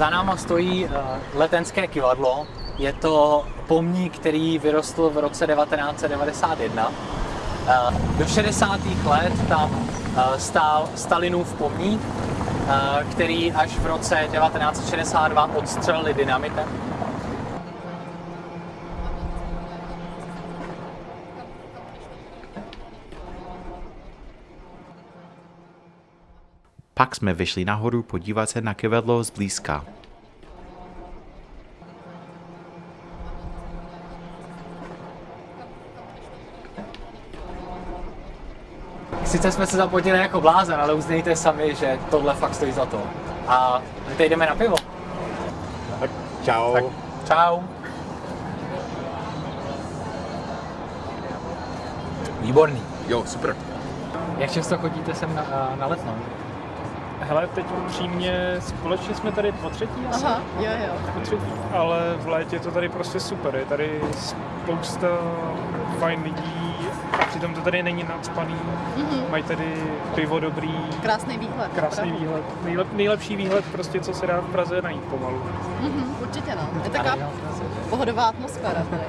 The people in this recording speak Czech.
Za náma stojí uh, letenské kivadlo. Je to pomník, který vyrostl v roce 1991. Uh, do 60. let tam uh, stál Stalinův pomník, který až v roce 1962 odstřelili dynamitem. Pak jsme vyšli nahoru podívat se na kivadlo zblízka. Sice jsme se zapotili jako blázen, ale uznejte sami, že tohle fakt stojí za to. A my teď jdeme na pivo. Tak čau. Tak čau. Výborný. Jo, super. Jak často chodíte sem na, na letnou? Hele, teď upřímně, společně jsme tady po třetí asi. Aha, jo, jo. Po třetí, ale v létě je to tady prostě super. Je tady spousta fajn lidí a přitom to tady není nadspaný. Mhm. Mají tady pivo dobrý, Krásný výhled. krásný opravdu. výhled. Nejlep, nejlepší výhled prostě, co se dá v Praze najít pomalu. Mhm, určitě no. Je taková pohodová atmosféra tady.